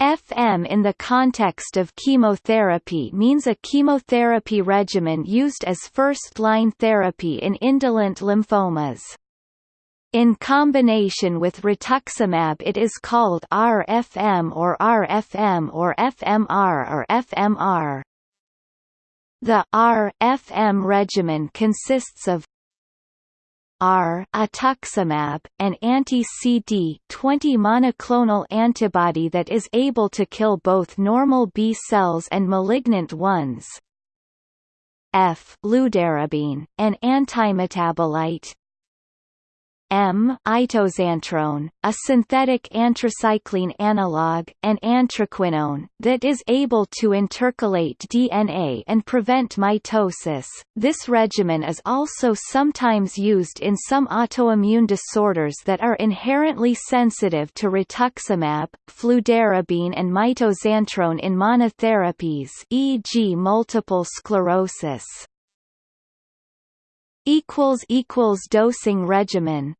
FM in the context of chemotherapy means a chemotherapy regimen used as first-line therapy in indolent lymphomas. In combination with rituximab it is called RFM or RFM or FMR or FMR. The R-FM regimen consists of R rituximab, an anti-CD20 monoclonal antibody that is able to kill both normal B cells and malignant ones. F fludarabine, an antimetabolite, M mitoxantrone, a synthetic anthracycline analog, and anthraquinone, that is able to intercalate DNA and prevent mitosis. This regimen is also sometimes used in some autoimmune disorders that are inherently sensitive to rituximab, fludarabine and mitoxantrone in monotherapies e.g. multiple sclerosis. Dosing regimen